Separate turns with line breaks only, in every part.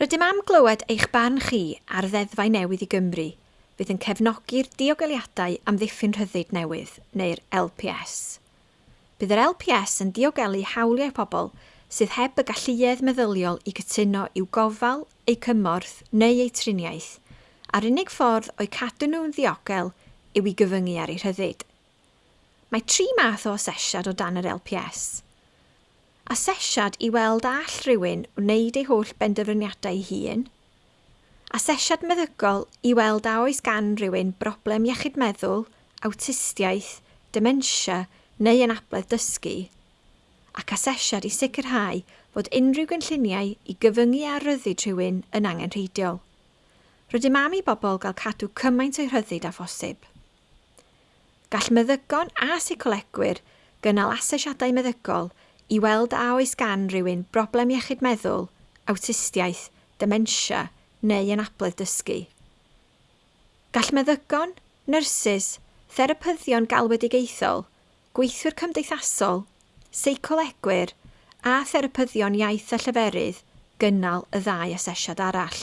Rydym am glywed eich barn chi ar ddeddfau newydd i Gymru, fydd yn cefnogi'r diogeliadau am ddiffyn rhyddid newydd, neu'r LPS. Bydd yr LPS yn diogelu hawliau pobl sydd heb y galluedd meddyliol i cytuno i'w gofal, eu cymorth neu eu triniaeth, a'r unig ffordd o'i cadw nhw'n ddiogel yw i gyfyngu ar eu rhyddid. Mae tri math o asesiad o dan yr LPS – Asesiad i weld all rhywun wneud ei holl benderfyniadau ei hun. Asesiad meddygol i weld a oes gan rhywun broblem iechyd meddwl, awtistiaeth, dementia neu anabledd dysgu. Ac asesiad i sicrhau fod unrhyw gynlluniau i gyfyngu a ryddid rhywun yn angenrheidiol. Rydym am i bobl gael cadw cymaint o'i rhyddid a phosib. Gall meddygon a seicolegwyr gynnal asesiadau meddygol – i weld a oes gan rhywun broblem iechyd meddwl, awtistiaeth, dementia neu anabledd dysgu. Gall meddygon, nyrsys, therapyddion galwedigaethol, gweithwyr cymdeithasol, seicolegwyr a therapyddion iaith a lleferydd gynnal y ddau asesiad arall.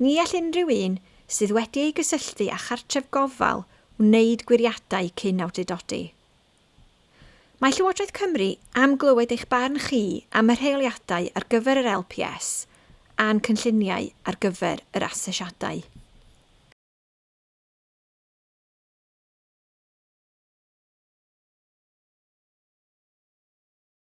Ni all unrhyw un sydd wedi ei gysylltu â chartref gofal wneud gwiriadau cyn awdurdodi. Mae Llywodraeth Cymru am glywed eich barn chi am y rheoliadau ar gyfer yr LPS a'n cynlluniau ar gyfer yr asesiadau.